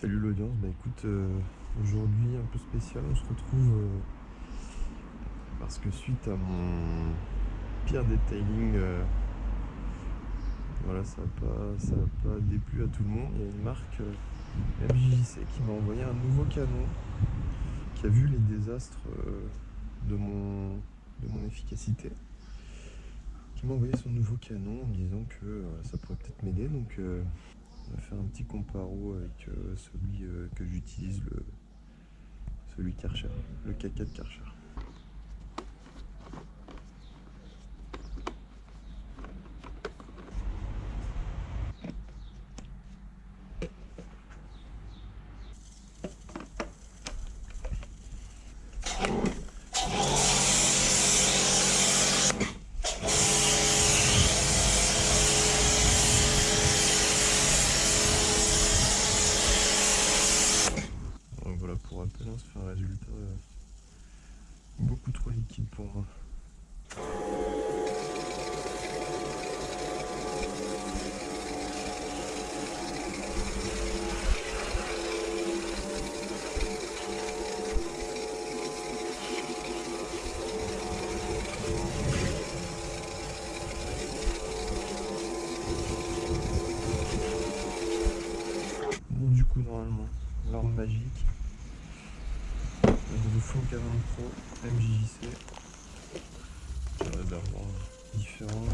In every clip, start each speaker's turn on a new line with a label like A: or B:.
A: Salut l'audience, bah écoute, euh, aujourd'hui un peu spécial, on se retrouve euh, parce que suite à mon pire detailing, euh, voilà, ça n'a pas, pas déplu à tout le monde. Il y a une marque MJJC qui m'a envoyé un nouveau canon qui a vu les désastres de, mon, de mon efficacité qui m'a envoyé son nouveau canon en disant que ça pourrait peut-être m'aider donc on va faire un petit comparo avec euh, celui euh, que j'utilise, celui Karcher, le K4 Karcher. Un résultat euh, beaucoup trop liquide pour moi. du coup normalement l'arme magique le fond canon pro MJJC. d'avoir différents.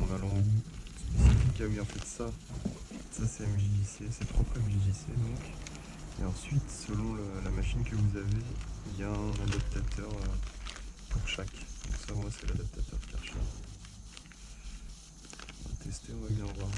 A: On a l'embout spécifique. Ah oui, en fait, ça, ça c'est MJJC, c'est propre MJJC donc. Et ensuite, selon la machine que vous avez, il y a un adaptateur euh, pour chaque. Donc ça, moi, c'est l'adaptateur Karcher. On va tester, on va bien voir.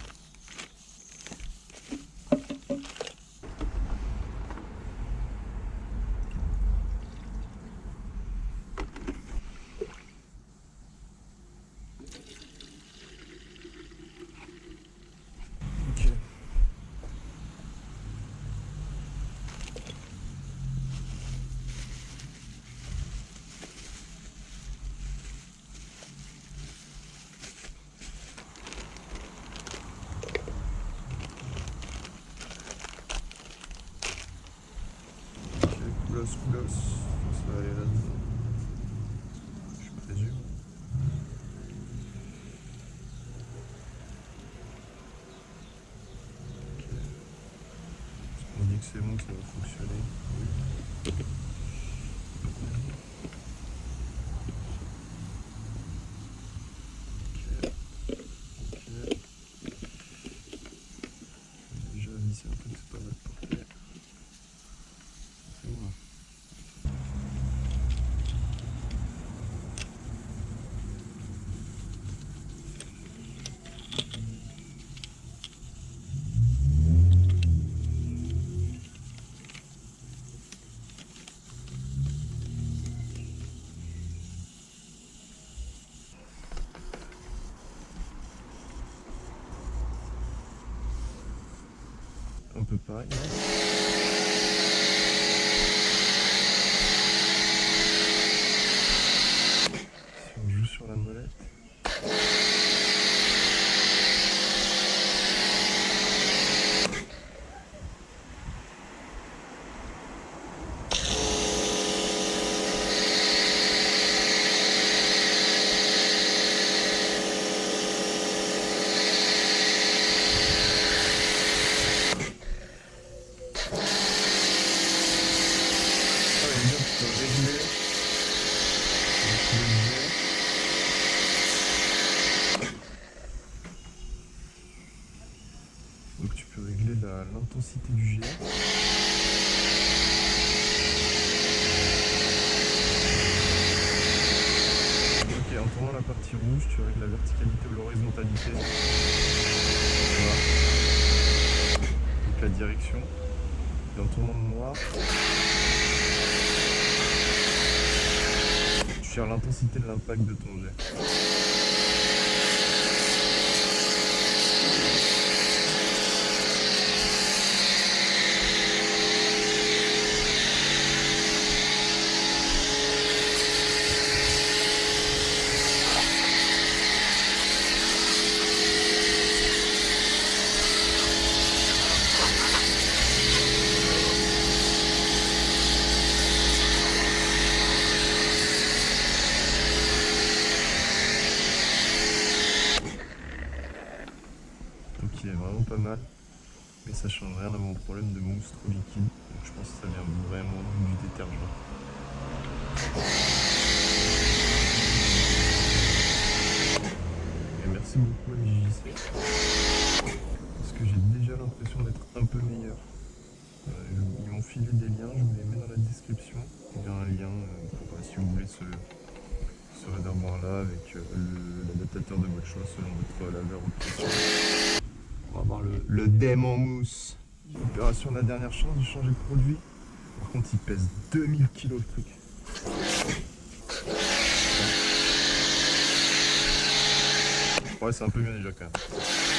A: Coolos. Ça va aller là-dedans. Je présume. Ok. On dit que c'est bon, ça va fonctionner. Oui. Un peu pareil. Si on joue sur la molette. Donc tu peux régler l'intensité du jet. Ok, en tournant la partie rouge, tu règles la verticalité ou l'horizontalité. Donc la direction. Et en tournant le noir, l'intensité de l'impact de ton jet. Ça change rien à mon problème de mousse trop liquide. Donc je pense que ça vient vraiment du détergent. Et merci beaucoup à MJC. Parce que j'ai déjà l'impression d'être un peu meilleur. Euh, ils m'ont filé des liens, je vous les mets dans la description. Il y a un lien euh, pour, si vous voulez ce, ce réservoir là avec euh, l'adaptateur de votre choix selon votre laveur ou pression. On va avoir le, le dème en mousse. Opération de la dernière chance de changer de produit. Par contre il pèse 2000 kg le truc. Ouais c'est un peu mieux déjà quand même.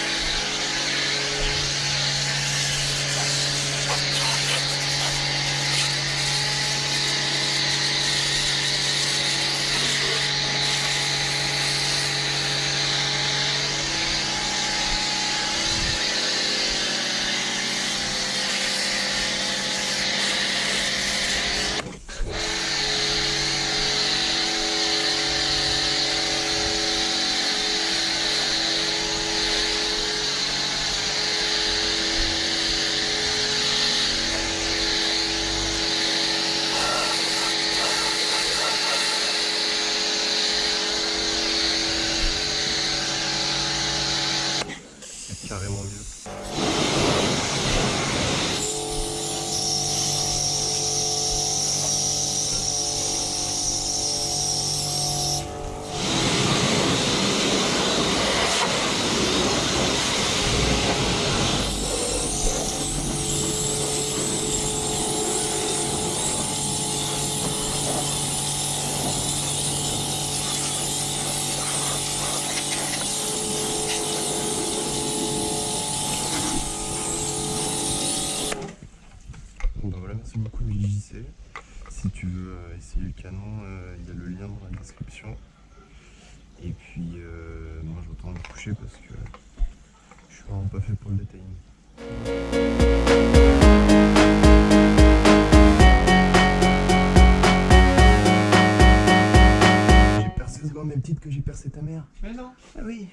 A: Carrément mieux. Si tu veux euh, essayer le canon, euh, il y a le lien dans la description. Et puis, euh, moi je retourne me coucher parce que je suis vraiment pas fait pour le détail. même titre que j'ai percé ta mère. Mais non. Ah oui.